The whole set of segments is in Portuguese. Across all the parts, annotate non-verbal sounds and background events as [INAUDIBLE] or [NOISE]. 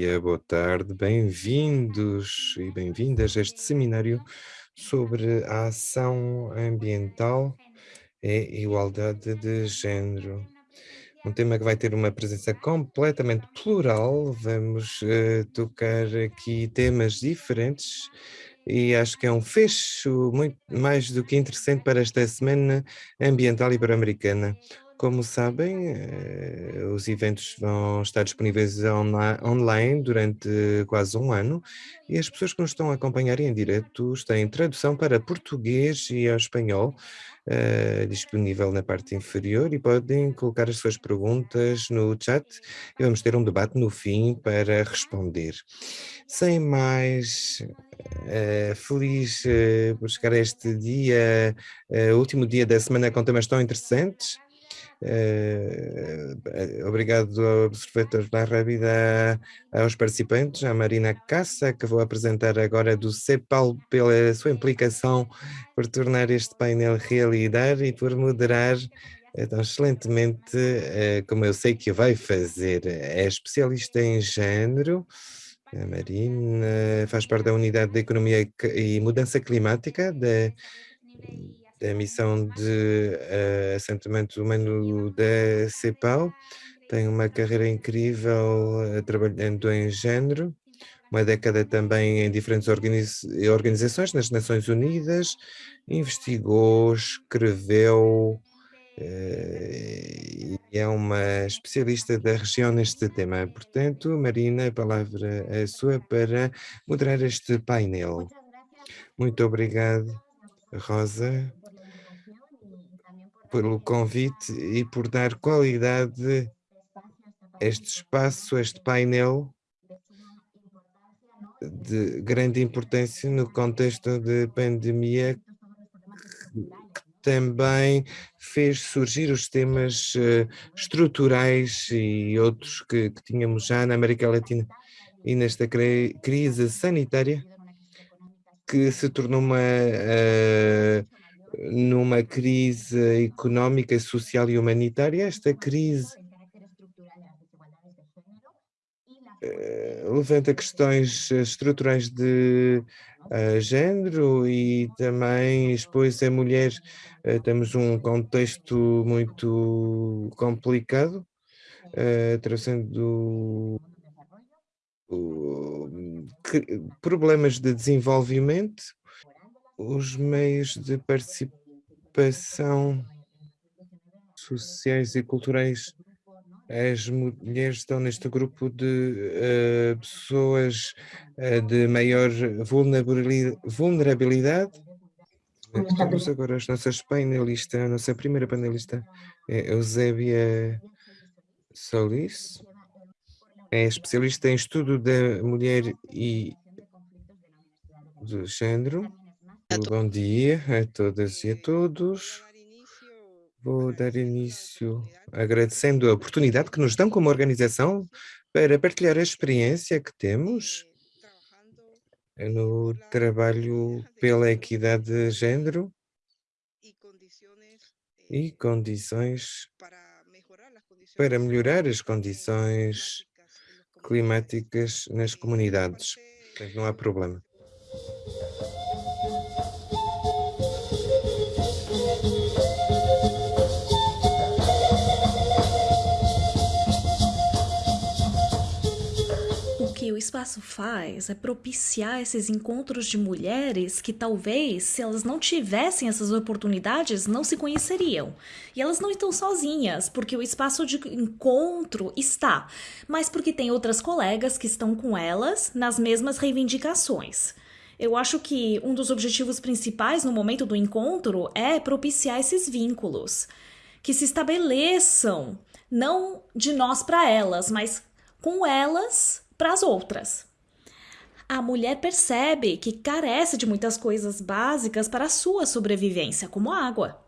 dia, boa tarde, bem-vindos e bem-vindas a este seminário sobre a ação ambiental e igualdade de género. Um tema que vai ter uma presença completamente plural, vamos uh, tocar aqui temas diferentes e acho que é um fecho muito mais do que interessante para esta Semana Ambiental Ibero-Americana. Como sabem, eh, os eventos vão estar disponíveis online durante quase um ano e as pessoas que nos estão a acompanhar em direto têm tradução para português e espanhol uh, disponível na parte inferior e podem colocar as suas perguntas no chat e vamos ter um debate no fim para responder. Sem mais, uh, feliz por chegar a este dia, último dia da semana com temas tão interessantes. Uh, obrigado ao Observatório da Rábida, aos participantes, à Marina Cassa, que vou apresentar agora do CEPAL pela sua implicação por tornar este painel realidade e por moderar tão excelentemente, uh, como eu sei que vai fazer. É especialista em género, a Marina faz parte da Unidade de Economia e Mudança Climática da da missão de uh, assentamento humano da CEPAL, tem uma carreira incrível uh, trabalhando em género, uma década também em diferentes organiz organizações nas Nações Unidas, investigou, escreveu uh, e é uma especialista da região neste tema. Portanto, Marina, a palavra é sua para moderar este painel. Muito obrigado, Rosa pelo convite e por dar qualidade a este espaço, a este painel de grande importância no contexto de pandemia que também fez surgir os temas eh, estruturais e outros que, que tínhamos já na América Latina. E nesta crise sanitária que se tornou uma uh, numa crise económica, social e humanitária, esta crise eh, levanta questões estruturais de uh, género e também expôs a mulheres. Uh, temos um contexto muito complicado, uh, trazendo problemas de desenvolvimento os meios de participação sociais e culturais. As mulheres estão neste grupo de uh, pessoas uh, de maior vulnerabilidade. Temos agora as nossas panelistas, a nossa primeira panelista é Eusébia Solis, é especialista em estudo da mulher e do género. Bom dia a todas e a todos. Vou dar início agradecendo a oportunidade que nos dão como organização para partilhar a experiência que temos no trabalho pela equidade de género e condições para melhorar as condições climáticas nas comunidades. Não há problema. Espaço faz é propiciar esses encontros de mulheres que talvez, se elas não tivessem essas oportunidades, não se conheceriam. E elas não estão sozinhas, porque o espaço de encontro está, mas porque tem outras colegas que estão com elas nas mesmas reivindicações. Eu acho que um dos objetivos principais no momento do encontro é propiciar esses vínculos, que se estabeleçam não de nós para elas, mas com elas para as outras. A mulher percebe que carece de muitas coisas básicas para a sua sobrevivência, como água.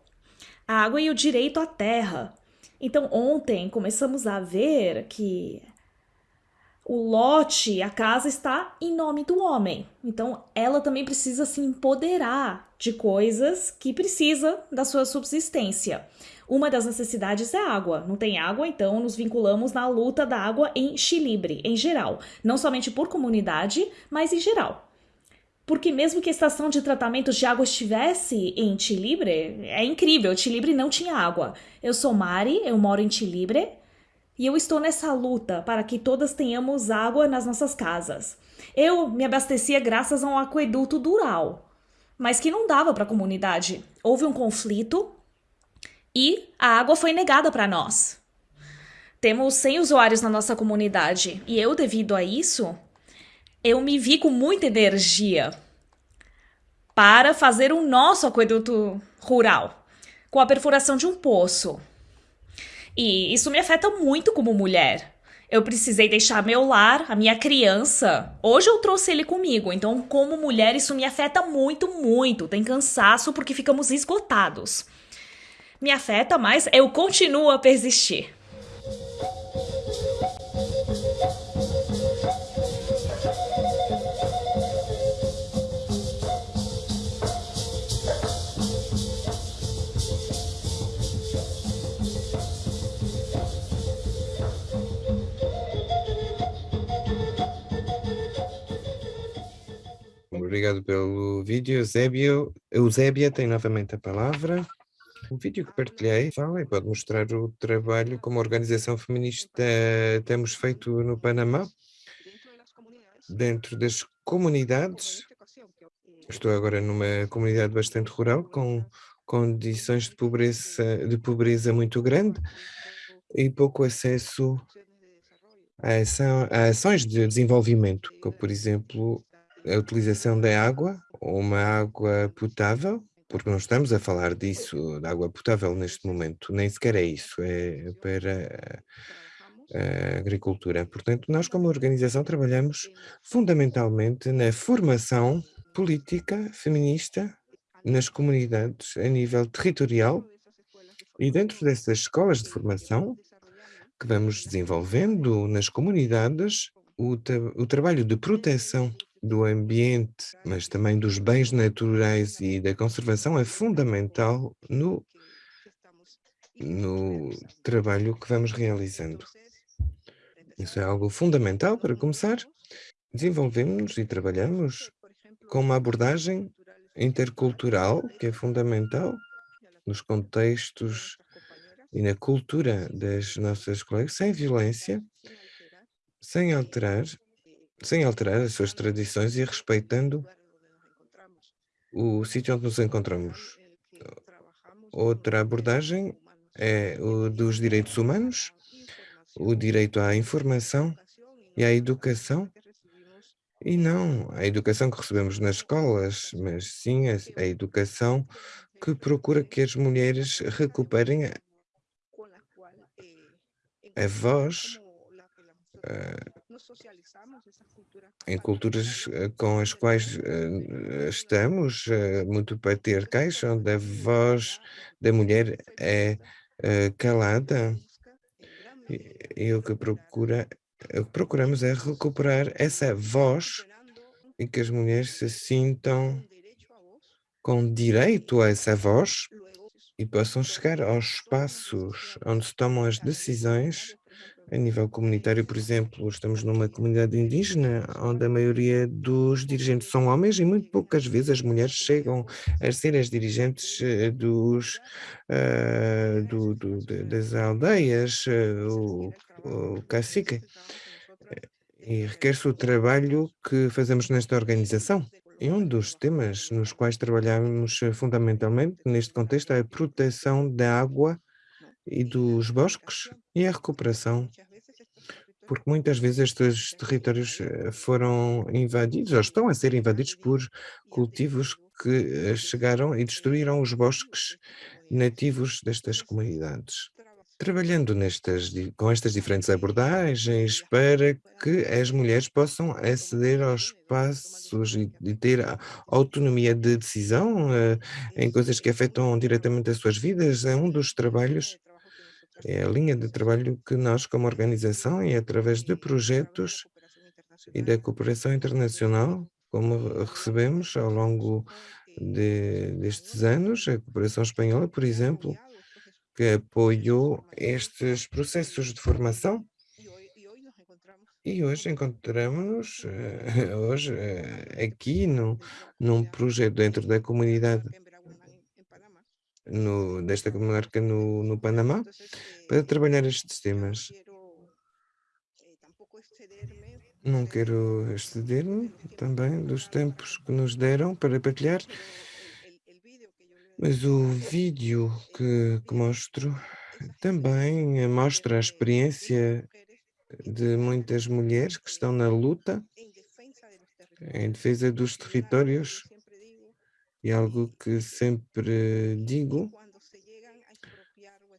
A água e o direito à terra. Então, ontem começamos a ver que o lote, a casa está em nome do homem. Então, ela também precisa se empoderar de coisas que precisa da sua subsistência. Uma das necessidades é água. Não tem água, então nos vinculamos na luta da água em Chilibre, em geral. Não somente por comunidade, mas em geral. Porque mesmo que a estação de tratamento de água estivesse em Chilibre, é incrível, Chilibre não tinha água. Eu sou Mari, eu moro em Chilibre e eu estou nessa luta para que todas tenhamos água nas nossas casas. Eu me abastecia graças a um aqueduto dural, mas que não dava para a comunidade. Houve um conflito e a água foi negada para nós. Temos 100 usuários na nossa comunidade e eu, devido a isso, eu me vi com muita energia para fazer o nosso aqueduto rural, com a perfuração de um poço. E isso me afeta muito como mulher. Eu precisei deixar meu lar, a minha criança. Hoje eu trouxe ele comigo, então, como mulher, isso me afeta muito, muito. Tem cansaço porque ficamos esgotados. Me afeta, mas eu continuo a persistir. Obrigado pelo vídeo, Eusébio. Eusébia tem novamente a palavra. O vídeo que partilhei fala e pode mostrar o trabalho como organização feminista temos feito no Panamá, dentro das comunidades. Estou agora numa comunidade bastante rural, com condições de pobreza, de pobreza muito grande e pouco acesso a, ação, a ações de desenvolvimento, como por exemplo a utilização da água, uma água potável, porque não estamos a falar disso, da água potável neste momento, nem sequer é isso, é para a agricultura. Portanto, nós como organização trabalhamos fundamentalmente na formação política feminista nas comunidades a nível territorial e dentro dessas escolas de formação que vamos desenvolvendo nas comunidades, o, o trabalho de proteção do ambiente, mas também dos bens naturais e da conservação é fundamental no, no trabalho que vamos realizando. Isso é algo fundamental para começar. Desenvolvemos e trabalhamos com uma abordagem intercultural, que é fundamental nos contextos e na cultura das nossas colegas, sem violência, sem alterar sem alterar as suas tradições e respeitando o sítio onde nos encontramos. Outra abordagem é o dos direitos humanos, o direito à informação e à educação, e não a educação que recebemos nas escolas, mas sim a, a educação que procura que as mulheres recuperem a, a voz uh, em culturas eh, com as quais uh, estamos, uh, muito patriarcais, onde a voz da mulher é calada, e, o que procura, o que procuramos é recuperar essa voz e que as mulheres se sintam com direito a essa voz e possam chegar aos espaços onde se tomam as decisões a nível comunitário, por exemplo, estamos numa comunidade indígena onde a maioria dos dirigentes são homens e muito poucas vezes as mulheres chegam a ser as dirigentes eh, dos, uh, do, do, das aldeias, uh, o, o cacique. E requer-se o trabalho que fazemos nesta organização. E um dos temas nos quais trabalhamos fundamentalmente neste contexto é a proteção da água e dos bosques e a recuperação, porque muitas vezes estes territórios eh, foram invadidos ou estão a ser invadidos por cultivos que eh, chegaram e destruíram os bosques nativos destas comunidades. Trabalhando nestas, com estas diferentes abordagens para que as mulheres possam aceder aos espaços e, e ter autonomia de decisão em coisas que afetam diretamente as suas vidas, é um dos trabalhos é a linha de trabalho que nós, como organização, e através de projetos e da cooperação internacional, como recebemos ao longo de, destes anos, a cooperação espanhola, por exemplo, que apoiou estes processos de formação. E hoje encontramos-nos, eh, [LAUGHS] hoje, eh, aqui num num projeto dentro da de comunidade acá en Veraguanán, en, en Panamá. No desta comarca no no Panamá, entonces para eh, trabalhar estes temas. eh, excederme Não quero de exceder-me também dos tempos que nos deram para partilhar, mas o vídeo eh, que que mostro também, eh, mostra a experiência de muitas mulheres que estão na eh, luta em defesa dos territórios e algo y, que sempre digo.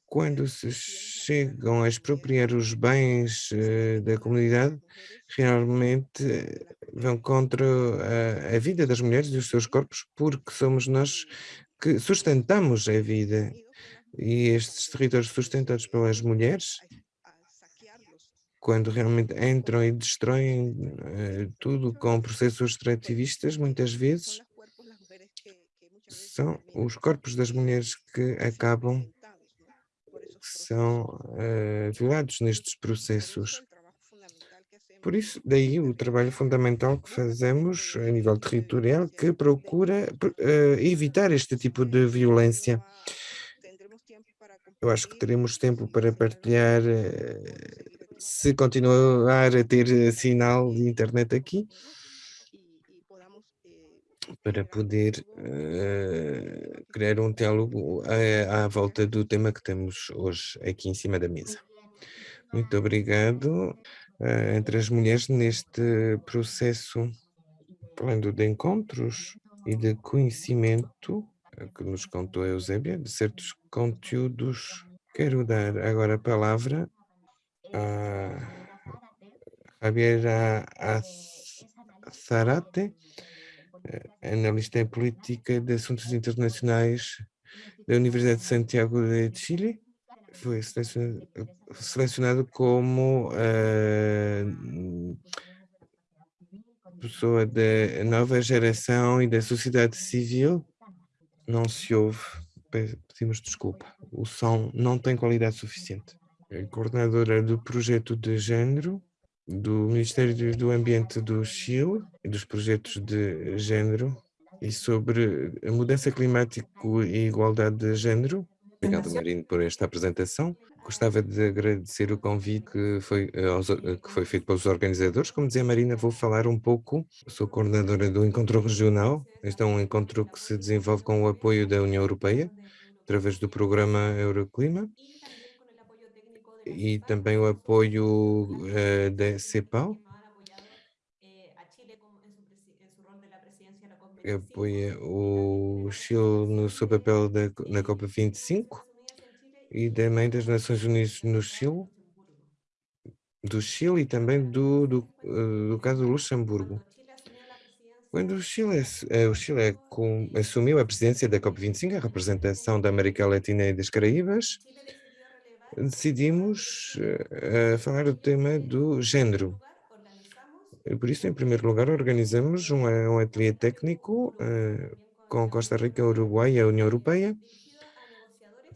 Quando se chegam a expropriar os bens, eh, da comunidade, mujeres realmente eh, vão contra a a eh, vida das mulheres e os seus indígenas corpos, porque somos nós eh, que sustentamos a vida. E estes territórios sustentados eh, pelas mulheres, quando realmente entram e destroem, eh, sus tudo com processos extrativistas, eh, muitas vezes los cuerpos las mujeres que, que muchas veces são os corpos das mulheres que acabam que são, eh, violados nestes processos. Por isso, daí o trabalho fundamental que fazemos a nível territorial, que procura, territorios. evitar este tipo de violência. Eu acho que teremos tempo para partilhar, otra se continuar a ter sinal de internet aqui, ¿no? y, y podamos eh, para poder que criar um diálogo tratando. eh, à volta do tema que temos hoje aqui em cima da mesa. Muito obrigado. eh, entre as mulheres neste processo Falando de encontros e de conhecimento, que nos contou a Eusébia, de certos conteúdos, quero dar agora a palavra a Javiera Zarate, analista em política de assuntos internacionais da Universidade de Santiago de Chile. Foi selecionado, selecionado como eh, pessoa da nova geração e da sociedade civil, não se ouve. Pe- Pedimos desculpa. O som não tem qualidade suficiente. É coordenadora do projeto de género do Ministério do Ambiente do Chile e dos projetos de género e sobre a mudança climática e igualdade de género. Obrigado, Marino, por esta apresentação. Gostava de agradecer o convite que foi, eh, eh, que foi feito pelos organizadores. Como dizia a Marina, vou falar um pouco. Sou coordenadora do Encontro Regional. Este é um encontro que se desenvolve com o apoio da União Europeia, através do programa Euroclima e também o apoio eh, da CEPAL, que apoia o Chile no seu papel da, na COP25 e também das Nações Unidas no Chile, do Chile e também do, do, eh, do caso do Luxemburgo. Quando o Chile, eh, o Chile é assumiu a presidência da COP25, a representação da América Latina e das Caraíbas, decidimos eh, falar do tema do género. Por isso, em primeiro lugar, organizamos um, um ateliê técnico eh, com Costa Rica, Uruguai e a União Europeia,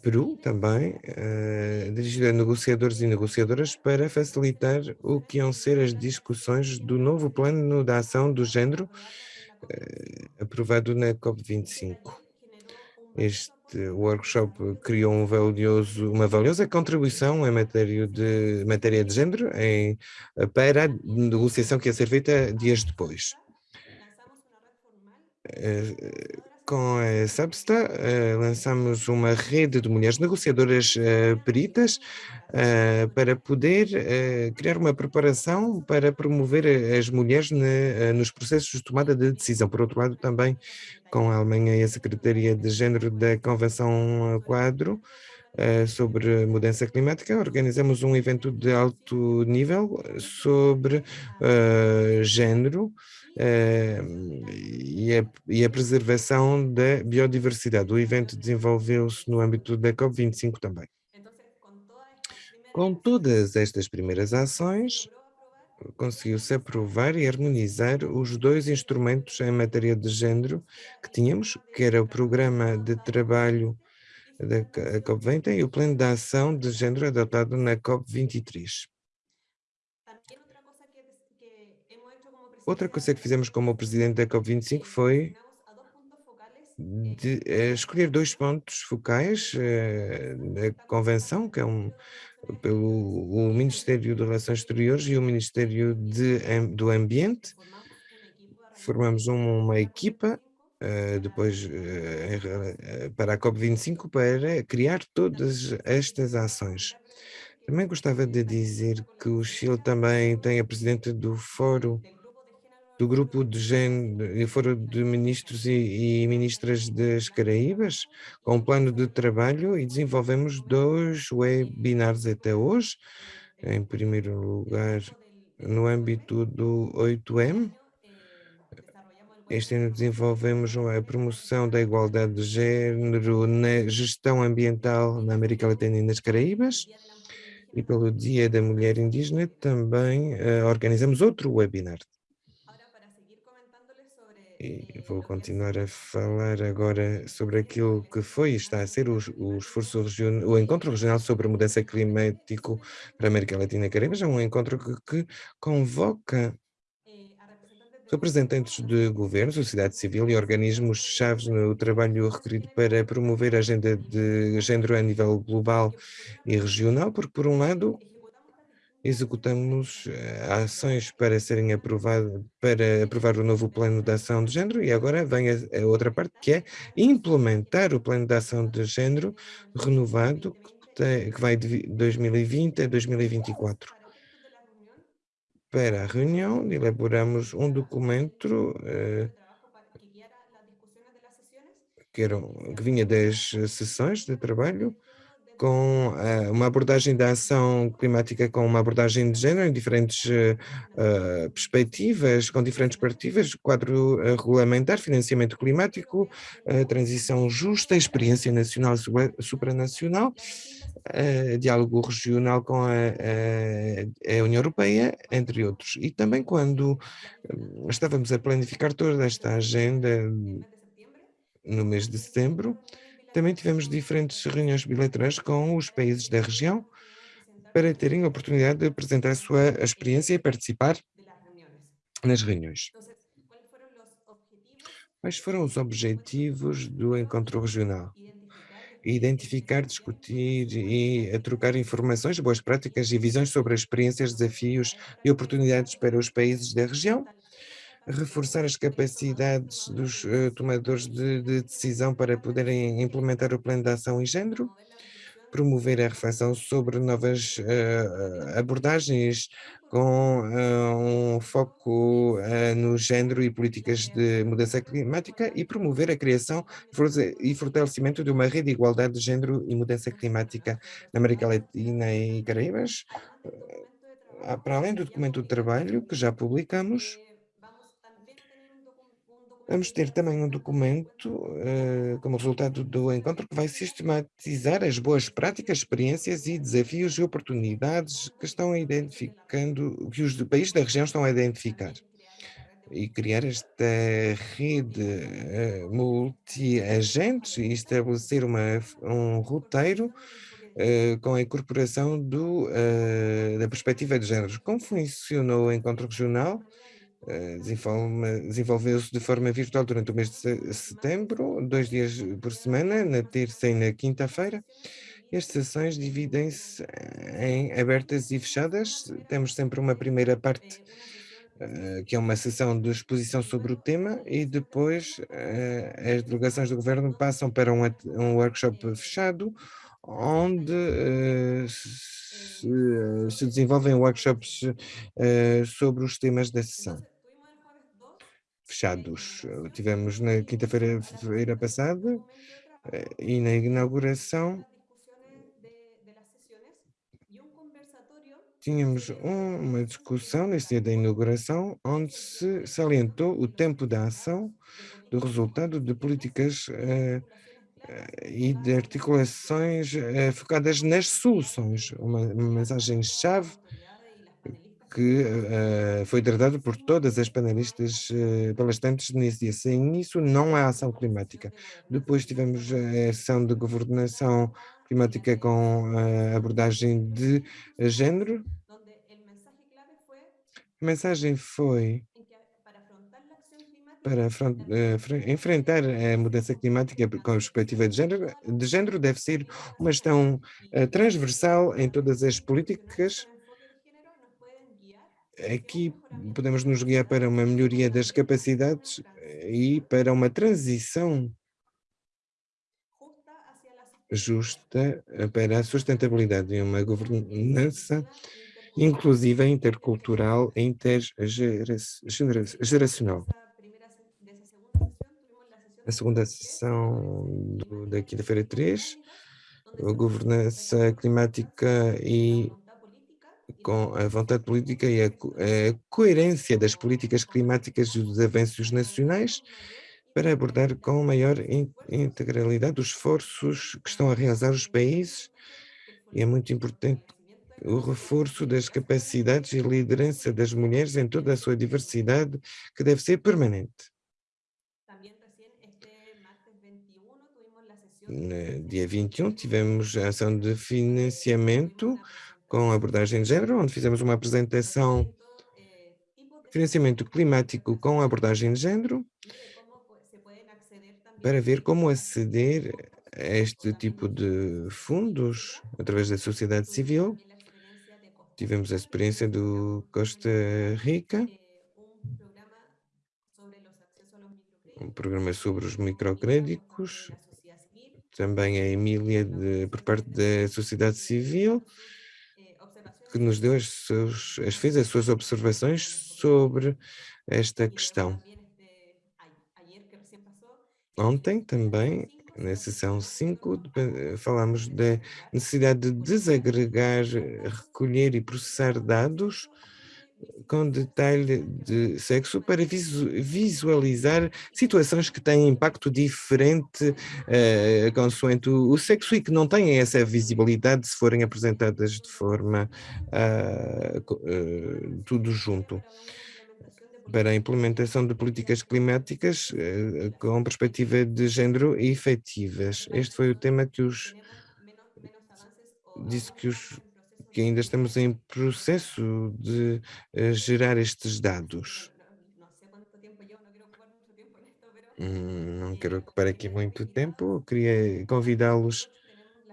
Peru também, eh, dirigido a negociadores e negociadoras para facilitar o que iam ser as discussões do novo plano de ação do género aprovado na COP25. Este workshop criou um valioso, uma valiosa contribuição em matéria de, matéria de género em, para a negociação que ia ser feita dias depois. Com a Substa, eh, lançamos uma rede de mulheres negociadoras eh, peritas eh, para poder criar uma preparação para promover as mulheres nos processos de tomada de decisão. Por outro lado, também com a Alemanha e a Secretaria de Género da Convenção Quadro sobre mudança climática, organizamos um evento de alto nível sobre eh, género e, a, e a preservação da biodiversidade. O evento desenvolveu-se no âmbito da COP25 também. Com todas estas primeiras ações, conseguiu-se aprovar e harmonizar os dois instrumentos em matéria de género que tínhamos, que era o Programa de Trabalho da ca- COP20 e o plano de ação de género adotado na COP23. También otra cosa que, des- que hemos hecho como Outra coisa que fizemos como presidente da COP25 foi de eh, escolher dois pontos focais eh, da convenção, que é um pelo o Ministério de Relações Exteriores e o Ministério de do Ambiente. Formamos um- uma organización equipa eh, depois eh, para a COP25 para criar todas estas ações. Também gostava de dizer que o Chile também tem a presidente do Fórum do grupo de género, fórum de ministros e, e ministras das Caraíbas, com um plano de trabalho e desenvolvemos dois webinars até hoje. Em primeiro lugar, no âmbito do 8M, este ano desenvolvemos a promoção da igualdade de género na gestão ambiental na América Latina e nas Caraíbas. E pelo Dia da Mulher Indígena também eh, organizamos outro webinar. E vou continuar a falar agora sobre aquilo que foi e está a ser o, o esforço regional, o encontro regional sobre a mudança climática para a América Latina e Caraíbas. É um encontro que, que convoca representantes de governo, sociedade civil e organismos chaves no trabalho requerido para promover a agenda de género a nível global e regional, porque por um lado executamos eh, ações para serem aprovadas, para aprovar o novo plano de ação de género e agora vem a, a outra parte que é implementar o plano de ação de género renovado que, tem, que vai de 2020 a 2024. Para a reunião, elaboramos um documento eh, que, era, que vinha das sessões de trabalho com uh, uma abordagem da ação climática com uma abordagem de género em diferentes uh, perspectivas, com diferentes perspectivas, quadro uh, regulamentar, financiamento climático, transição justa, experiência nacional e supranacional, diálogo regional com a, a, a, União Europeia, entre outros. E também quando estávamos a planificar toda esta agenda no mês de setembro, também tivemos diferentes reuniões bilaterais com os países da região para terem a oportunidade de apresentar a sua experiência e participar nas reuniões. Quais foram os objetivos do encontro regional? Identificar, discutir e trocar informações, boas práticas e visões sobre as experiências, desafios e oportunidades para os países da região, reforçar as capacidades dos uh, tomadores de, de, decisão para poderem implementar o plano de ação em género, promover a reflexão sobre novas uh, abordagens com uh, um foco no género e políticas de mudança climática e promover a criação e fortalecimento de uma rede de igualdade de género e mudança climática na América Latina e Caraíbas, para além do documento de trabalho que já publicamos, Vamos ter também um documento, uh, como resultado do encontro, que vai sistematizar as boas práticas, experiências e desafios e oportunidades que estão identificando, que os países da região estão a identificar. E criar esta rede uh, multi-agentes e estabelecer uma, um roteiro uh, com a incorporação do, da perspectiva de géneros. Como funcionou o encontro regional? Desenvolveu-se de forma virtual durante o mês de setembro, dois dias por semana, na terça e na quinta-feira. As sessões dividem-se em abertas e fechadas. Temos sempre uma primeira parte, que é uma sessão de exposição sobre o tema, e depois as delegações do governo passam para um workshop fechado, onde se, se desenvolvem workshops sobre os temas da sessão fechados. Tivemos na quinta-feira passada e na inauguração tínhamos uma discussão nesse dia da inauguração onde se salientou o tempo da ação do resultado de políticas uh, e de articulações uh, focadas nas soluções, uma, mensagem-chave que uh, foi tratado por todas as panelistas uh, palestrantes nesse dia. Sem isso, não há ação climática. Depois tivemos a ação de governação climática com a abordagem de género. A mensagem foi para uh, enfrentar a mudança climática com perspectiva de género, de género deve ser uma gestão transversal em todas as políticas Aqui podemos nos guiar para uma melhoria das capacidades eh, e para uma transição justa eh, para a sustentabilidade e uma governança inclusiva, intercultural e intergeracional. A segunda sessão do, da quinta-feira 3, a governança climática e com a vontade política e a, a coerência das políticas climáticas e dos avanços nacionais para abordar com maior in integralidade os esforços que estão a realizar os países e é muito importante o reforço das capacidades e liderança das mulheres em toda a sua diversidade, que deve ser permanente. No dia 21 tivemos a ação de financiamento com abordagem de género, onde fizemos uma apresentação financiamento climático com abordagem de género, para ver como aceder a este tipo de fundos através da sociedade civil. Tivemos a experiência do Costa Rica, um programa sobre os microcréditos, também a Emília de, por parte da sociedade civil, que nos deu as, seus, as fez as suas observações sobre esta questão. Ontem também, na sessão 5, falamos da necessidade de desagregar, recolher e processar dados com detalhe de sexo para visualizar situações que têm impacto diferente uh, consoante o, sexo e que não têm essa visibilidade se forem apresentadas de forma uh, uh, tudo junto. Para a implementação de políticas climáticas com perspectiva de género efetivas. Este foi o tema que os disse que os que ainda estamos em processo de uh, gerar estes dados. Hum, não quero ocupar aqui muito tempo, queria convidá-los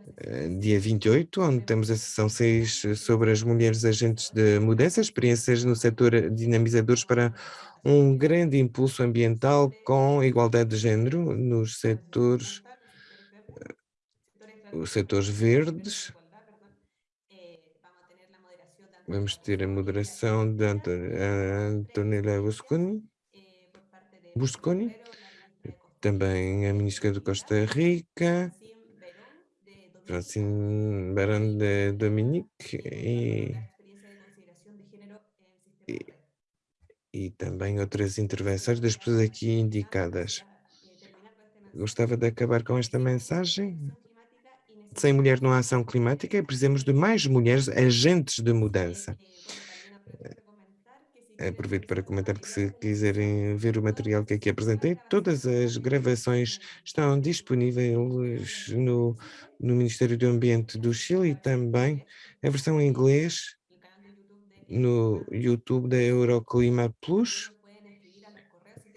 uh, dia 28, onde temos a sessão 6 sobre as mulheres agentes de mudança, experiências no setor dinamizadores para um grande impulso ambiental com igualdade de género nos setores, uh, os setores verdes, Vamos ter a moderação de Antonella Busconi, Busconi, também a ministra de Costa Rica, Francine Barão de Dominique. E, e, e também outras intervenções das pessoas aqui indicadas. Gostava de acabar com esta mensagem sem mulher não há ação climática, precisamos de mais mulheres agentes de mudança. Eh, aproveito para comentar que se quiserem ver o material que aqui apresentei, todas as gravações estão disponíveis no, no Ministério do Ambiente do Chile e também a versão em inglês no YouTube da Euroclima Plus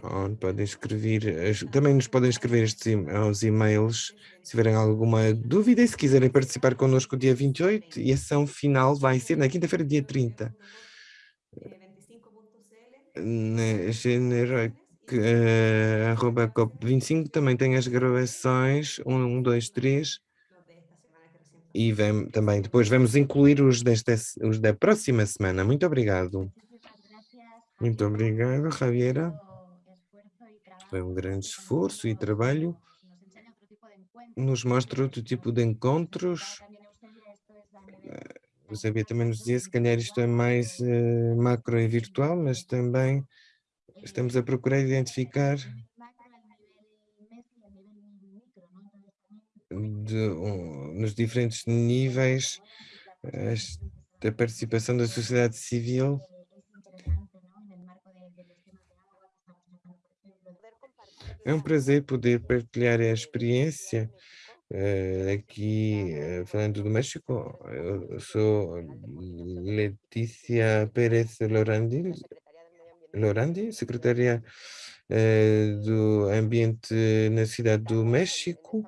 onde podem escrever, também nos podem escrever estes, aos e-mails se tiverem alguma dúvida e se quiserem participar connosco dia 28 e a ação final vai ser na quinta-feira, dia 30. Na uh, arroba COP25 também tem as gravações 1, 2, 3 e vem, também depois vamos incluir os, desta, os da próxima semana. Muito obrigado. Muito obrigado, Javiera. Foi um grande esforço e trabalho. Nos mostra outro tipo de encontros. O Sabia também nos dizia, se calhar isto é mais uh, macro e virtual, mas também estamos a procurar identificar de, um, nos diferentes níveis as da participação da sociedade civil É um prazer poder partilhar a experiência eh, aqui, eh, falando do México. Eu sou Letícia Pérez Lorandi, Lorandi secretária eh, do Ambiente na Cidade do México.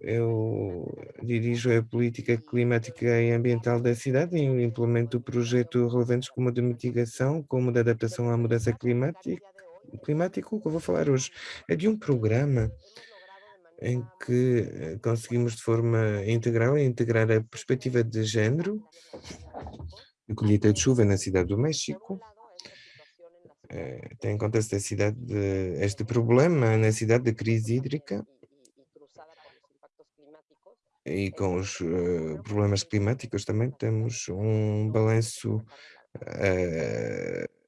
Eu dirijo a política climática e ambiental da cidade e implemento projetos relevantes como de mitigação, como de adaptação à mudança climática climático. O que eu vou falar hoje é de um programa em que eh, conseguimos de forma integral integrar a perspectiva de género, a colheita de chuva na cidade do México, eh, tem em conta esta cidade de, este problema na cidade de crise hídrica e com os uh, problemas climáticos também temos um balanço uh,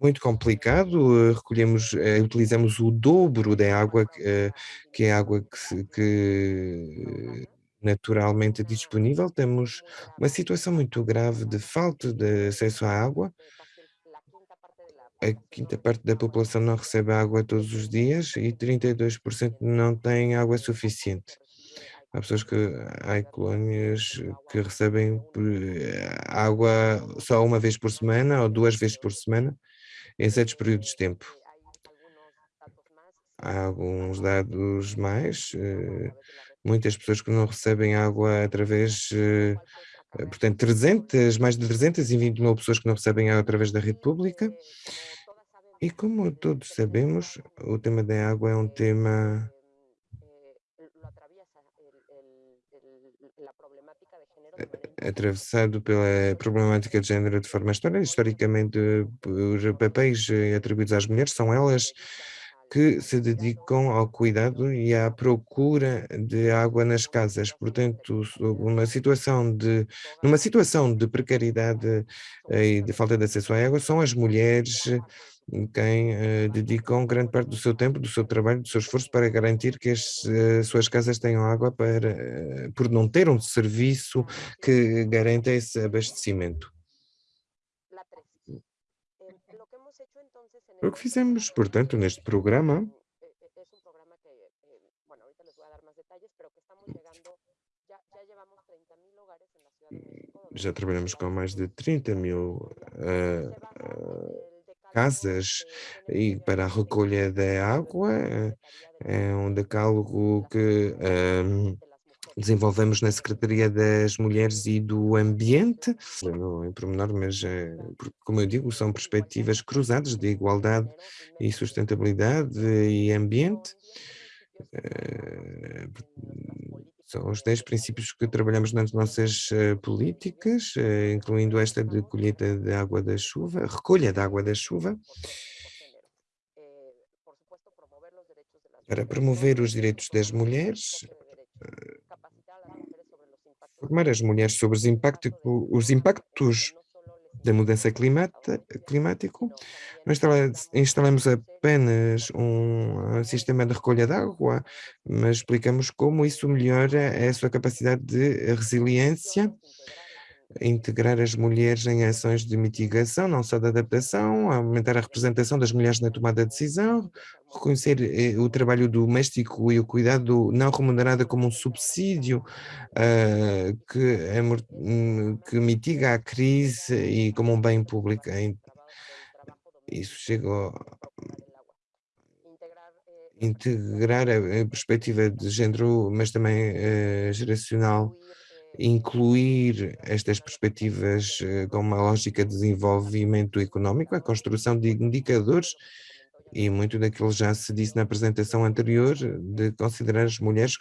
muito complicado, eh, recolhemos, eh, utilizamos o dobro da água, eh, que é água que, que naturalmente disponível, temos uma situação muito grave de falta de acesso à água, a quinta parte da população não recebe água todos os dias e 32% não tem água suficiente. Há pessoas que, há colónias que recebem água só uma vez por semana ou duas vezes por semana, em certos períodos de tempo. Há alguns dados mais, eh, muitas pessoas que não recebem água através, eh, portanto, 300, mais de 320 mil pessoas que não recebem água através da rede pública. E como todos sabemos, o tema da água é um tema atravessado pela problemática de género de forma histórica, historicamente os papéis atribuídos às mulheres são elas que se dedicam ao cuidado e à procura de água nas casas. Portanto, uma situação de, numa situação de precariedade eh, e de falta de acesso à água, são as mulheres quem uh, dedicam grande parte do seu tempo, do seu trabalho, do seu esforço para garantir que as suas casas tenham água para, por não ter um serviço que garanta esse abastecimento. O que fizemos, portanto, neste programa já trabalhamos com mais de 30 mil uh, uh, casas e para a recolha da água. É um decálogo que um, desenvolvemos na Secretaria das Mulheres e do Ambiente, não em pormenor, mas, é, como eu digo, são perspectivas cruzadas de igualdade e sustentabilidade e ambiente. Eh, são os 10 princípios que trabalhamos nas nossas uh, políticas, incluindo esta de colheita de água da chuva, recolha da água da chuva, para promover os direitos das mulheres, uh, formar as mulheres sobre os, impacto, os impactos da mudança climática, nós instalamos apenas um sistema de recolha de água, mas explicamos como isso melhora a sua capacidade de resiliência, integrar as mulheres em ações de mitigação, não só de adaptação, aumentar a representação das mulheres na tomada de decisão, reconhecer eh, o trabalho doméstico e o cuidado não remunerado como um subsídio uh, que, é, que mitiga a crise e como um bem público. Isso chegou integrar a perspectiva de género, mas também uh, geracional, incluir estas perspectivas uh, com uma lógica de desenvolvimento económico, a construção de indicadores e muito daquilo já se disse na apresentação anterior, de considerar as mulheres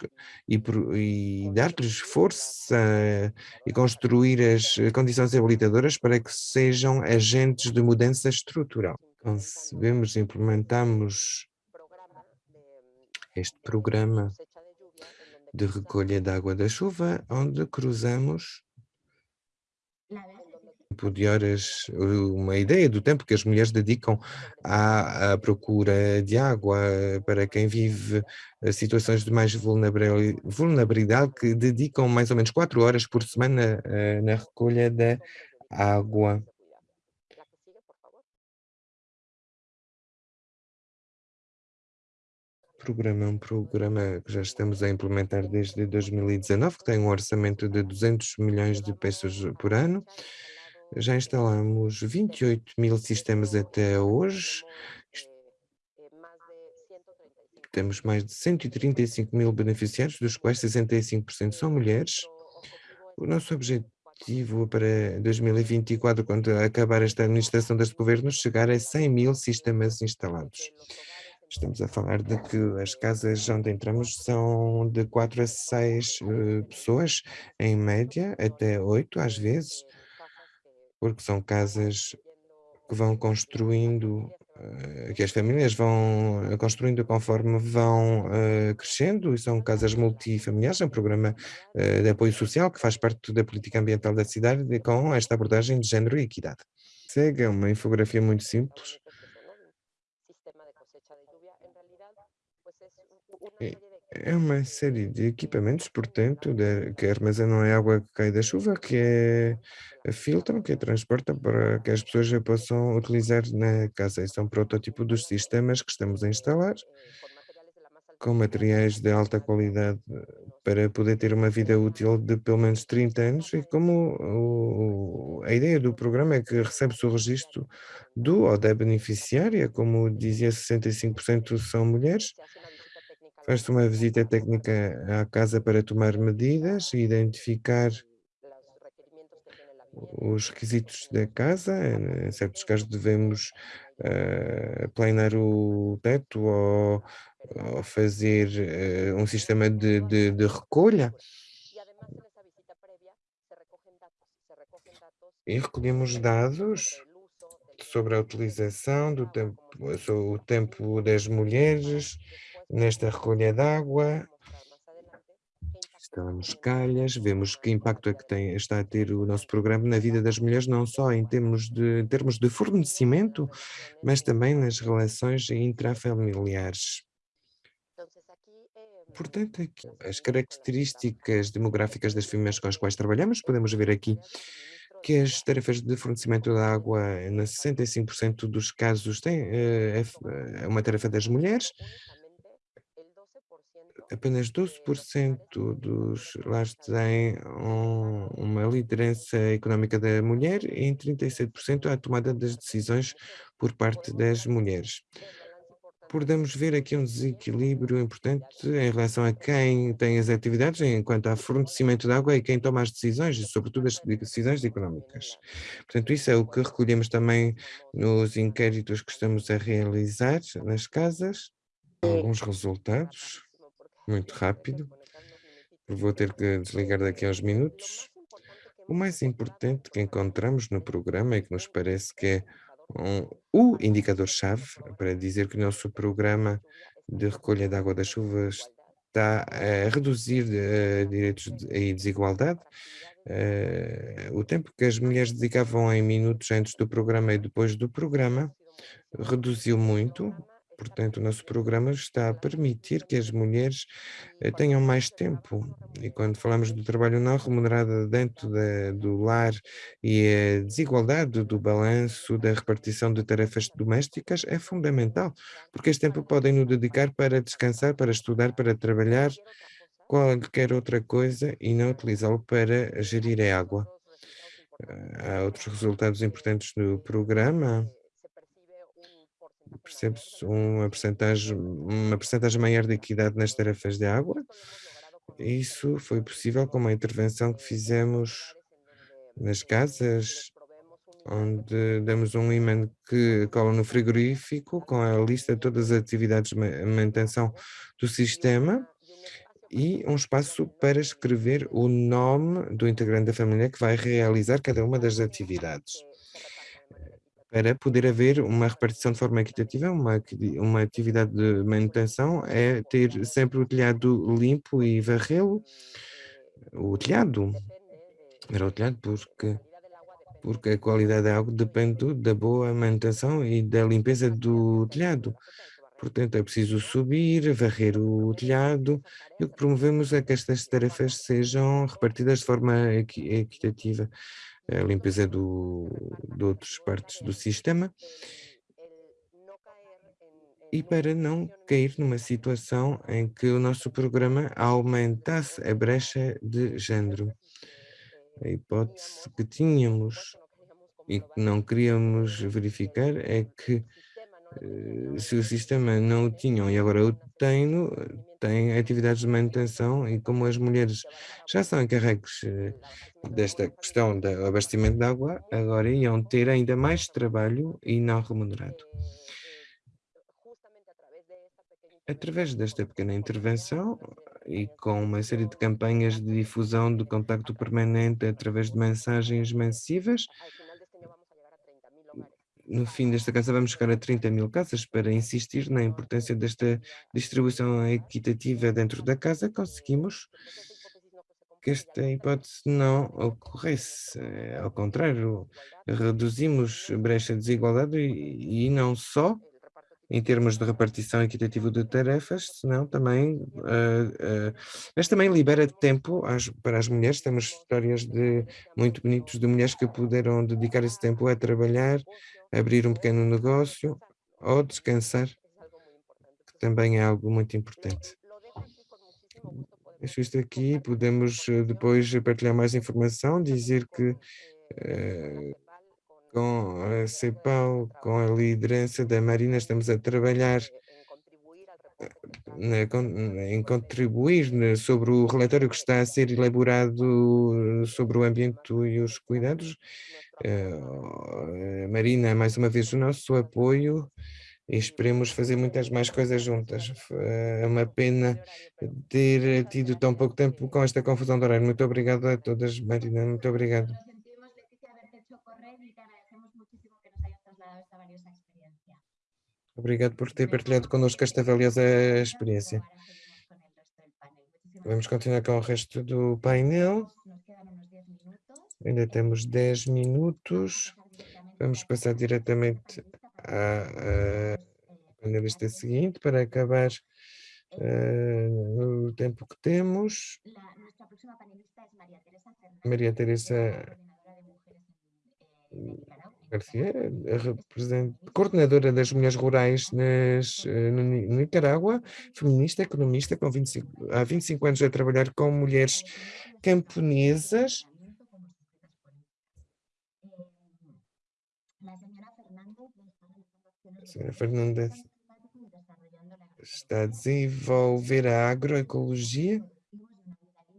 e, e dar-lhes força e construir as condições habilitadoras para que sejam agentes de mudança estrutural. Concebemos e implementamos este programa de recolha da água da chuva, onde cruzamos tempo de horas, uma ideia do tempo que as mulheres dedicam à, à procura de água para quem vive eh, situações de mais vulnerabilidade, que dedicam mais ou menos quatro horas por semana uh, na recolha da água. Programa é um programa que já estamos a implementar desde 2019, que tem um orçamento de 200 milhões de pesos por ano. Já instalamos 28 mil sistemas até hoje. Temos mais de 135 mil beneficiários, dos quais 65% são mulheres. O nosso objetivo para 2024, quando acabar esta administração deste governo, chegar a 100 mil sistemas instalados. Estamos a falar de que as casas onde entramos são de 4 a 6 uh, eh, pessoas, em média, até 8 às vezes, porque são casas que vão construindo, uh, que as famílias vão construindo conforme vão uh, crescendo, e são casas multifamiliares, é um programa de apoio social que faz parte da política ambiental da cidade com esta abordagem de género e equidade. Segue uma infografia muito simples É uma série de equipamentos, portanto, de, que armazenam a água que cai da chuva, que é, filtram, que é transportam para que as pessoas já possam utilizar na casa. Este é um protótipo dos sistemas que estamos a instalar, com materiais de alta qualidade para poder ter uma vida útil de pelo menos 30 anos e como o, a ideia do programa é que recebe-se o registro do ou da beneficiária, como dizia, 65% são mulheres, Faz-se uma visita técnica à casa para tomar medidas e identificar os requisitos da casa. Em certos casos devemos uh, planear o teto ou, ou fazer uh, um sistema de, de, de recolha. E recolhemos dados sobre a utilização do tempo, o tempo das mulheres, nesta recolha de água, instalamos calhas, vemos que impacto é que tem, está a ter o nosso programa na vida das mulheres, não só em termos de, em termos de fornecimento, mas também nas relações intrafamiliares. Portanto, aqui, as características demográficas das famílias com as quais trabalhamos, podemos ver aqui que as tarefas de fornecimento de água, na 65% dos casos, têm, é, é uma tarefa das mulheres, apenas 12% dos lares têm um, uma liderança económica da mulher e em 37% a tomada das decisões por parte das mulheres. Podemos ver aqui um desequilíbrio importante em relação a quem tem as atividades enquanto a fornecimento de água e quem toma as decisões, e sobretudo as decisões económicas. Portanto, isso é o que recolhemos também nos inquéritos que estamos a realizar nas casas. Alguns resultados muito rápido, vou ter que desligar daqui a uns minutos. O mais importante que encontramos no programa e que nos parece que é um, o indicador-chave para dizer que o nosso programa de recolha de água das chuvas está a reduzir uh, direitos e desigualdade. Uh, o tempo que as mulheres dedicavam em minutos antes do programa e depois do programa reduziu muito, Portanto, o nosso programa está a permitir que as mulheres eh, tenham mais tempo. E quando falamos do trabalho não remunerado dentro de, do lar e a desigualdade do balanço da repartição de tarefas domésticas é fundamental, porque este tempo podem nos dedicar para descansar, para estudar, para trabalhar, qualquer outra coisa e não utilizá-lo para gerir a água. Há outros resultados importantes do programa percebe-se uma percentagem, uma percentagem maior de equidade nas tarefas de água. Isso foi possível com uma intervenção que fizemos nas casas, onde damos um imã que cola no frigorífico com a lista de todas as atividades de manutenção do sistema e um espaço para escrever o nome do integrante da família que vai realizar cada uma das atividades para poder haver uma repartição de forma equitativa, uma, uma atividade de manutenção é ter sempre o telhado limpo e varrê-lo, o telhado, era o telhado porque porque a qualidade da água depende da boa manutenção e da limpeza do telhado. Portanto, é preciso subir, varrer o telhado, e o que promovemos é que estas tarefas sejam repartidas de forma equitativa. A limpeza do, de outras partes do sistema, e para não cair numa situação em que o nosso programa aumentasse a brecha de género. A hipótese que tínhamos e que não queríamos verificar é que eh, se o sistema não o tinham e agora o tem, tem atividades de manutenção e como as mulheres já são encarregues eh, desta questão do abastecimento de água, agora iam ter ainda mais trabalho e não remunerado. Através desta pequena intervenção e com uma série de campanhas de difusão de contacto permanente através de mensagens massivas, no fim desta casa vamos chegar a 30 mil casas para insistir na importância desta distribuição equitativa dentro da casa, conseguimos que esta hipótese não ocorresse. Ao contrário, reduzimos brecha de desigualdade e, e não só em termos de repartição equitativa de tarefas, senão também, uh, uh, mas também libera tempo às, para as mulheres, temos histórias de, muito bonitos de mulheres que puderam dedicar esse tempo a trabalhar, abrir um pequeno negócio ou descansar, que também é algo muito importante. Deixo isto aqui, podemos eh, depois partilhar mais informação, dizer que uh, com a CEPAL, com a liderança da Marina, estamos a trabalhar eh, em contribuir sobre o relatório que está a ser elaborado sobre o ambiente e os cuidados. Eh, Marina, mais uma vez, o nosso apoio e esperemos fazer muitas mais coisas juntas. É uma pena ter tido tão pouco tempo com esta confusão de horário. Muito obrigado a todas, Marina, muito obrigado. Obrigado por ter partilhado connosco esta valiosa experiência. Vamos continuar com o resto do painel. Ainda temos 10 minutos. Vamos passar diretamente à, panelista seguinte para acabar uh, no tempo que temos. Maria Teresa Garcia, coordenadora das mulheres rurais nas, eh, no Nicarágua, feminista, economista, com 25, há 25 anos a trabalhar com mulheres camponesas. A senhora Fernanda está a desenvolver a agroecologia.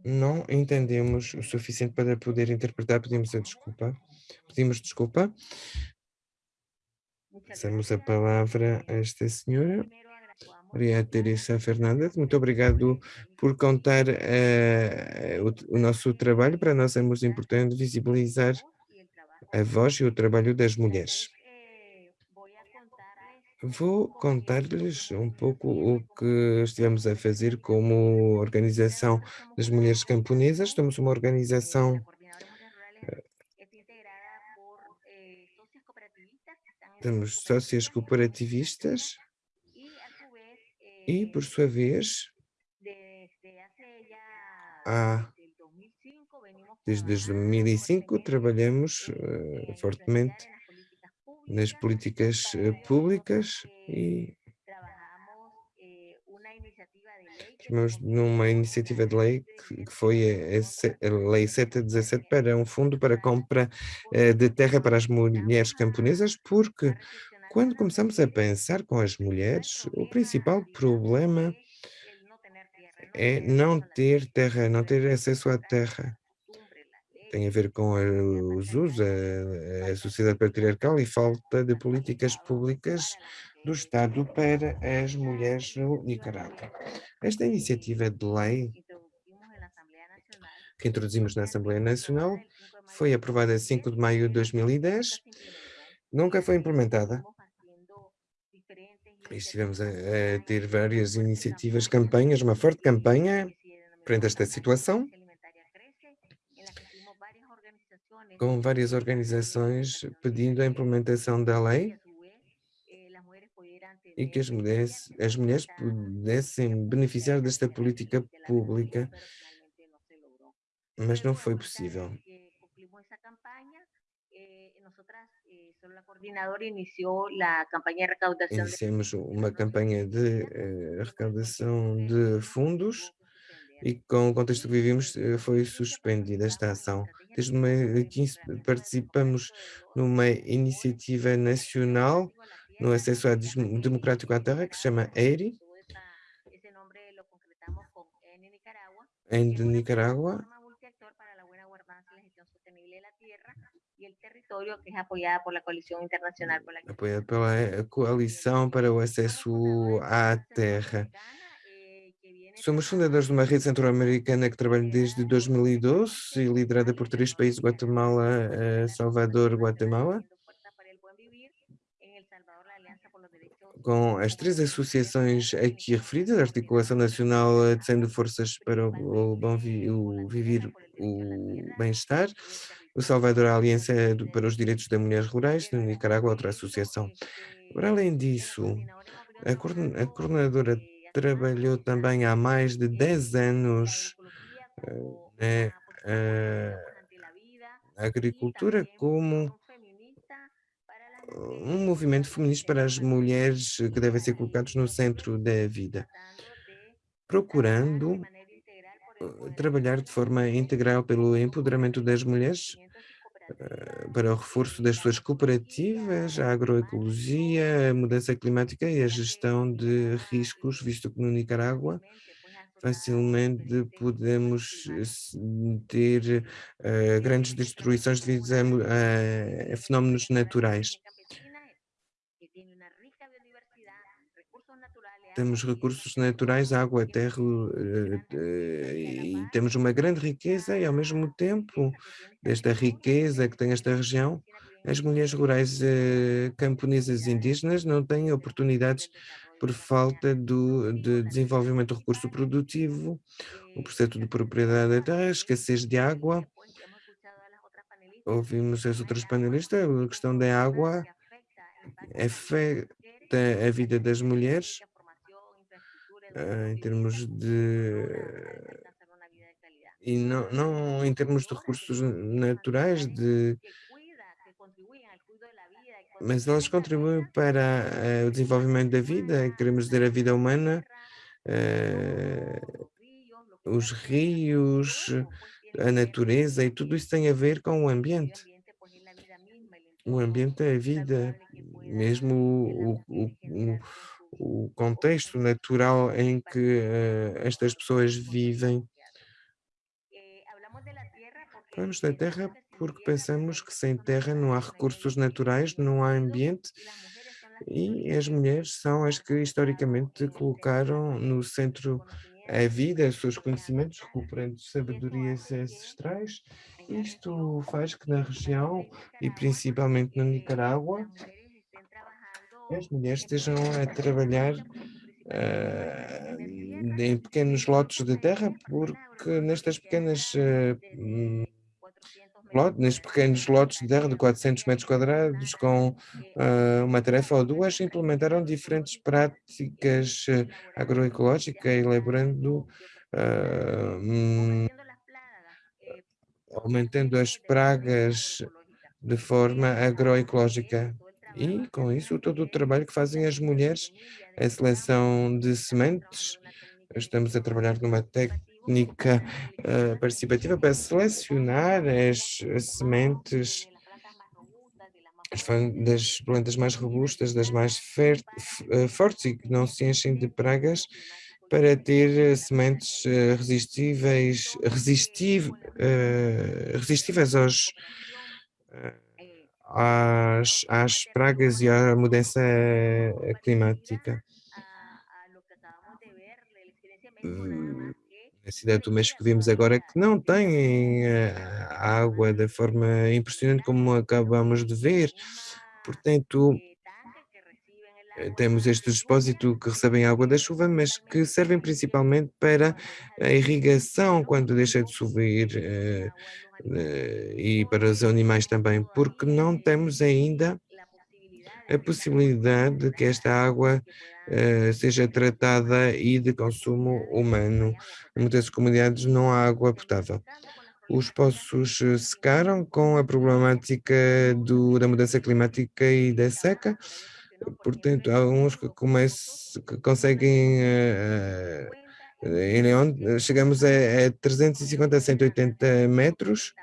Não entendemos o suficiente para poder interpretar, pedimos a desculpa. Pedimos desculpa. Passamos a palavra a esta senhora. Maria Teresa Fernandes, muito obrigado por contar uh, o, o, nosso trabalho. Para nós é muito importante visibilizar a voz e o trabalho das mulheres. Vou contar-lhes um pouco o que estivemos a fazer como organização das mulheres camponesas. Estamos uma organização Temos sócias cooperativistas e, por sua vez, há, desde 2005 trabalhamos uh, fortemente nas políticas uh, públicas e numa iniciativa de lei que, foi a, a, Lei 717 para um fundo para compra uh, de terra para as mulheres camponesas, porque quando começamos a pensar com as mulheres, o principal problema é não ter terra, não ter acesso à terra. Tem a ver com os usos, a, a sociedade patriarcal e falta de políticas públicas do Estado para as mulheres no Nicarágua. Esta iniciativa de lei que introduzimos na Assembleia Nacional foi aprovada em 5 de maio de 2010, nunca foi implementada. Estivemos a, a ter várias iniciativas, campanhas, uma forte campanha frente a esta situação com várias organizações pedindo a implementação da lei e que as mulheres, as mulheres pudessem beneficiar desta política pública, mas não foi possível. Iniciamos uma campanha de eh, arrecadação de fundos e com o contexto que vivemos eh, foi suspendida esta ação. Desde 2015 participamos numa iniciativa nacional no acesso democrático à terra que se chama EIRI, em Nicarágua, apoiado pela Coalição para o Acesso à Terra. Somos fundadores de uma rede centro-americana que trabalha desde 2012 e liderada por três países, Guatemala, eh, Salvador, Guatemala. Com as três associações aqui referidas, a Articulação Nacional de Centro de Forças para o, bom vi, o Viver o Bem-Estar, o Salvador, a Aliança para os Direitos das Mulheres Rurais, no Nicarágua, outra associação. Para além disso, a coordenadora trabalhou também há mais de 10 anos eh, eh, a agricultura como um movimento feminista para as mulheres que devem ser colocados no centro da vida, procurando eh, trabalhar de forma integral pelo empoderamento das mulheres, para o reforço das suas cooperativas, a agroecologia, a mudança climática e a gestão de riscos, visto que no Nicarágua facilmente podemos ter uh, grandes destruições devido a, a fenómenos naturais. Temos recursos naturais, água, terra, eh, eh, e temos uma grande riqueza e ao mesmo tempo, desta riqueza que tem esta região, as mulheres rurais eh, camponesas indígenas não têm oportunidades por falta do de desenvolvimento do recurso produtivo, o processo de propriedade da terra, a escassez de água. Ouvimos as outras panelistas, a questão da água afeta a vida das mulheres uh, em termos de e não, não em termos de recursos naturais, de mas elas contribuem para uh, o desenvolvimento da vida, queremos dizer a vida humana, uh, os rios, a natureza e tudo isso tem a ver com o ambiente. O ambiente é a vida, mesmo o, o, o, o contexto natural em que uh, estas pessoas vivem. Falamos da terra porque pensamos que sem terra não há recursos naturais, não há ambiente e as mulheres são as que historicamente colocaram no centro a vida, os seus conhecimentos, recuperando sabedorias ancestrais. Isto faz que na região, e principalmente na Nicarágua, as mulheres estejam a trabalhar uh, em pequenos lotes de terra, porque nestas pequenas uh, nestes pequenos lotes de terra de 400 metros quadrados, com uh, uma tarefa ou duas, implementaram diferentes práticas agroecológicas, elaborando, um, aumentando as pragas de forma agroecológica. E, com isso, todo o trabalho que fazem as mulheres, a seleção de sementes, estamos a trabalhar numa técnica uh, participativa para selecionar as, as sementes das plantas mais robustas, das mais uh, fortes e que não se enchem de pragas, para ter sementes uh, resistíveis, resistiv, resistíveis aos às, às pragas e à mudança eh, climática. Na cidade do México vimos agora que não têm eh, água da forma impressionante como acabamos de ver, portanto temos este depósito que recebem água da chuva, mas que servem principalmente para a irrigação quando deixa de chover, eh, eh, e para os animais também, porque não temos ainda a possibilidade de que esta água uh, seja tratada e de consumo humano. Em muitas comunidades não há água potável. Os poços eh, secaram com a problemática do, da mudança climática e da seca, portanto, há uns que, comece, que conseguem uh, em León chegamos a, a 350 a 180 metros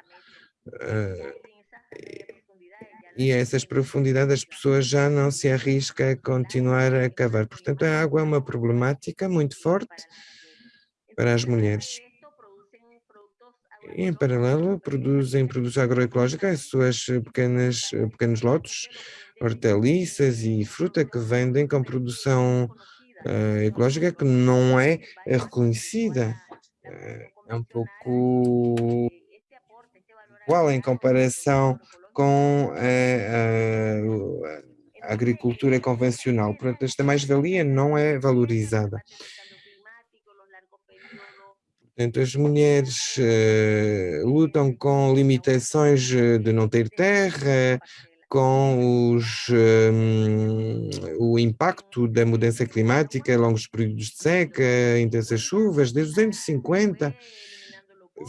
e a essas profundidades as pessoas já não se arriscam a continuar a cavar. Portanto, a água é uma problemática muito forte para as mulheres. E, em paralelo, produzem produtos agroecológicos, as suas pequenas, pequenos lotes, hortaliças e fruta que vendem com produção uh, ecológica que não é reconhecida. Uh, é um pouco igual em comparação com a, a, a agricultura convencional. Portanto, esta mais-valia não é valorizada. Portanto, as mulheres uh, lutam com limitações eh, de não ter terra, com os, um, o impacto da mudança climática, longos períodos de seca, intensas chuvas, desde os anos 50,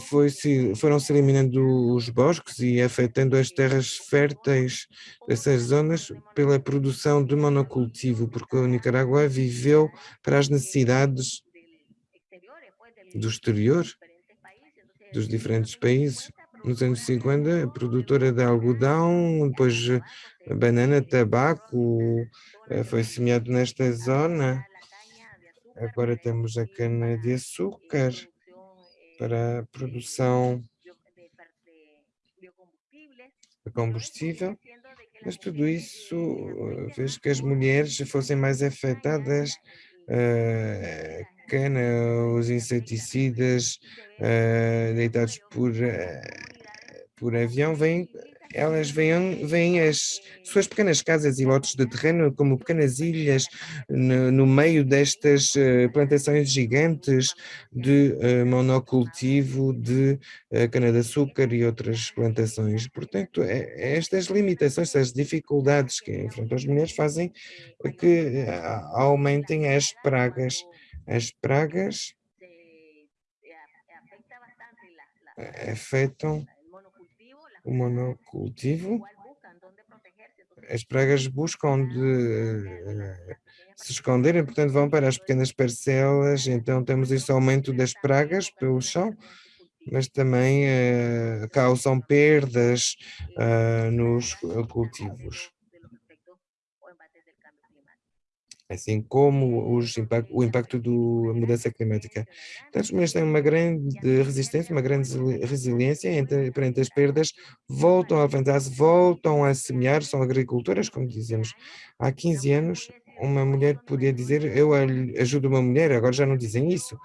foi -se, foram se eliminando os bosques e afetando as terras férteis dessas zonas pela produção de monocultivo, porque a Nicarágua viveu para as necessidades do exterior, dos diferentes países. Nos anos 50, produtora de algodão, depois banana, tabaco, eh, foi semeado nesta zona. Agora temos a cana de açúcar para a produção de combustível, mas tudo isso eh, fez que as mulheres fossem mais afetadas, cana, os inseticidas deitados por, por avião, vêm elas veem, veem as suas pequenas casas e lotes de terreno como pequenas ilhas no, no meio destas uh, plantações gigantes de uh, monocultivo de uh, cana-de-açúcar e outras plantações. Portanto, é, é estas limitações, estas dificuldades que enfrentam as mulheres fazem que aumentem as pragas. As pragas afetam o monocultivo, as pragas buscam uh, se esconderem, portanto vão para as pequenas parcelas, então temos este aumento das pragas pelo chão, mas também uh, causam perdas uh, nos cultivos. Assim como impact, o impacto da mudança climática. As mulheres têm uma grande resistência, uma grande resiliência entre, perante as perdas, voltam a levantar-se, voltam a semear, são agricultoras, como dizemos. Há 15 anos, uma mulher podia dizer, eu ajudo uma mulher, agora já não dizem isso.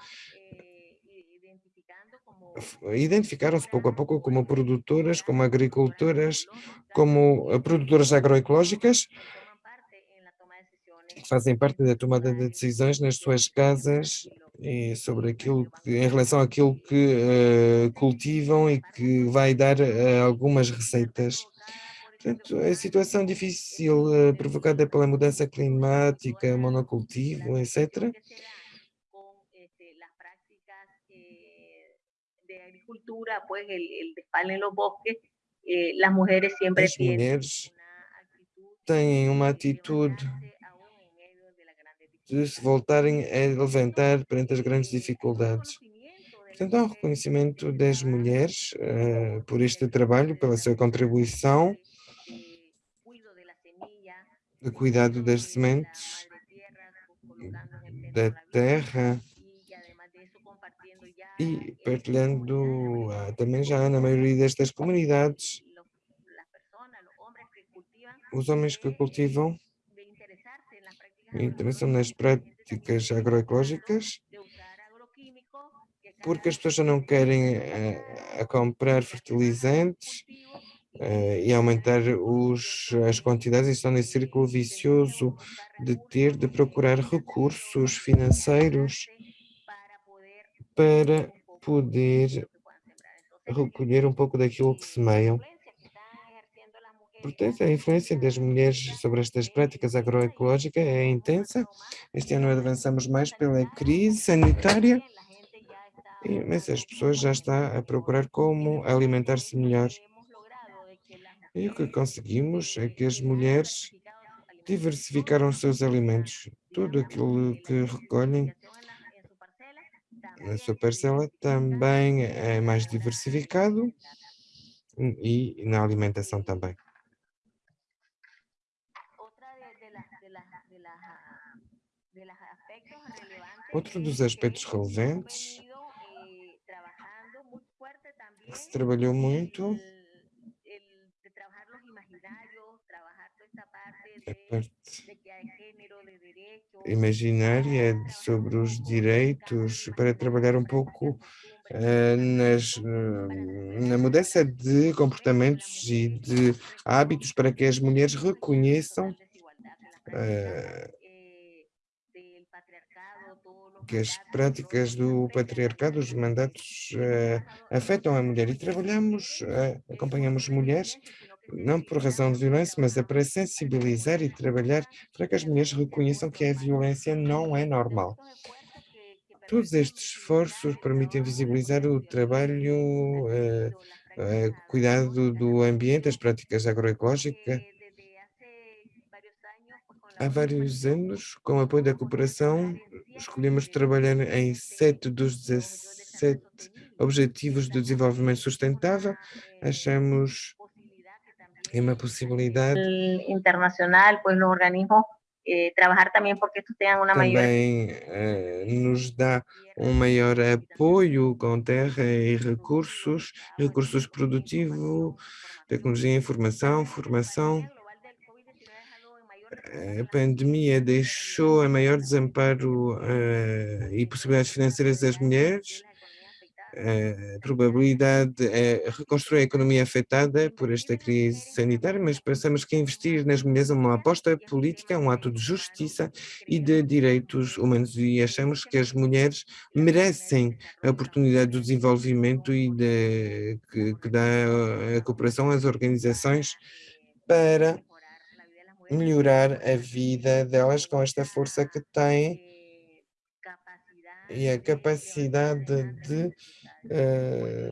Identificaram-se pouco a pouco como produtoras, como agricultoras, como eh, produtoras agroecológicas, fazem parte da tomada de decisões nas suas casas e sobre aquilo que, em relação àquilo que uh, cultivam e que vai dar uh, algumas receitas. Portanto, a situação difícil uh, provocada pela mudança climática, monocultivo, etc. As mulheres têm uma atitude de se voltarem a levantar perante as grandes dificuldades. Portanto, há um reconhecimento das mulheres uh, por este trabalho, pela sua contribuição de cuidado das sementes, da terra e partilhando uh, também já na maioria destas comunidades os homens que cultivam interessam nas práticas agroecológicas, porque as pessoas já não querem a, eh, a comprar fertilizantes eh, e aumentar os, as quantidades e estão nesse círculo vicioso de ter de procurar recursos financeiros para poder recolher um pouco daquilo que semeiam. Portanto, a influência das mulheres sobre estas práticas agroecológicas é intensa. Este ano avançamos mais pela crise sanitária, mas as pessoas já estão a procurar como alimentar-se melhor. E o que conseguimos é que as mulheres diversificaram os seus alimentos. Tudo aquilo que recolhem na sua parcela também é mais diversificado e na alimentação também. Outro dos aspectos relevantes que se trabalhou muito a parte imaginária sobre os direitos para trabalhar um pouco uh, nas, uh, na mudança de comportamentos e de hábitos para que as mulheres reconheçam uh, as práticas do patriarcado, os mandatos afetam a mulher e trabalhamos, acompanhamos mulheres não por razão de violência, mas é para sensibilizar e trabalhar para que as mulheres reconheçam que a violência não é normal. Todos estes esforços permitem visibilizar o trabalho, uh, uh, cuidado do ambiente, as práticas agroecológicas. Há vários anos, com o apoio da cooperação, escolhemos trabalhar em sete dos 17 Objetivos de Desenvolvimento Sustentável. Achamos é uma possibilidade. Internacional, pois os organismos eh, trabalhar também porque tu tenham uma também, maior... eh, nos dá um maior apoio com terra e recursos, recursos produtivos, tecnologia, informação, formação. A pandemia deixou a maior desamparo uh, e possibilidades financeiras das mulheres, a probabilidade é reconstruir a economia afetada por esta crise sanitária, mas pensamos que investir nas mulheres é uma aposta política, um ato de justiça e de direitos humanos e achamos que as mulheres merecem a oportunidade do desenvolvimento e de, que, que dá a cooperação às organizações para melhorar a vida delas com esta força que têm e a capacidade de uh,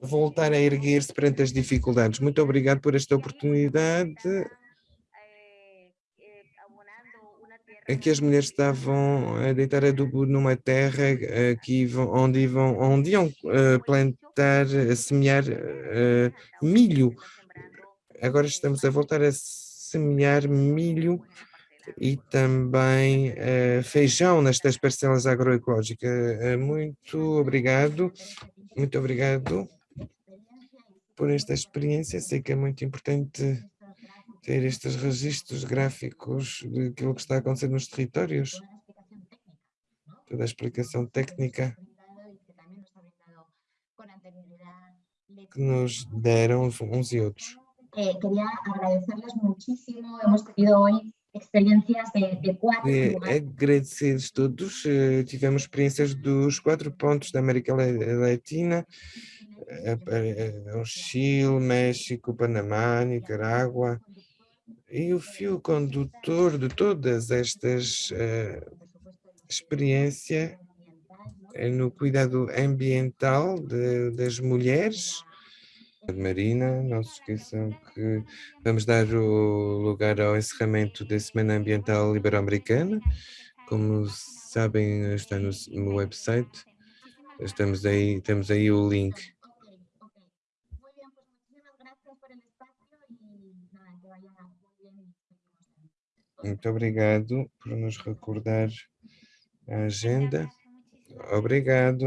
voltar a erguer-se perante as dificuldades. Muito obrigado por esta oportunidade. Aqui as mulheres estavam a deitar adubo numa terra aqui onde, iam, onde iam uh, plantar, a semear uh, milho. Agora estamos a voltar a semear milho e também uh, feijão nestas parcelas agroecológicas. Uh, muito obrigado, muito obrigado por esta experiência. Sei que é muito importante ter estes registros gráficos daquilo que está a acontecer nos territórios, toda a explicação técnica que nos deram uns e outros. Eh, queria agradecerles muchísimo. Hemos tenido hoy experiências de, de quatro é, Agradecidos todos, eh, tivemos experiências dos quatro pontos da América Latina, eh, eh, o Chile, México, Panamá, Nicarágua, e o fio condutor de todas estas uh, experiências é no cuidado ambiental de, das mulheres, Marina, não se esqueçam que vamos dar o lugar ao encerramento da Semana Ambiental Ibero-Americana. Como sabem, está no, no, website. Estamos aí, temos aí o link. Muito obrigado por nos recordar a agenda. Obrigado.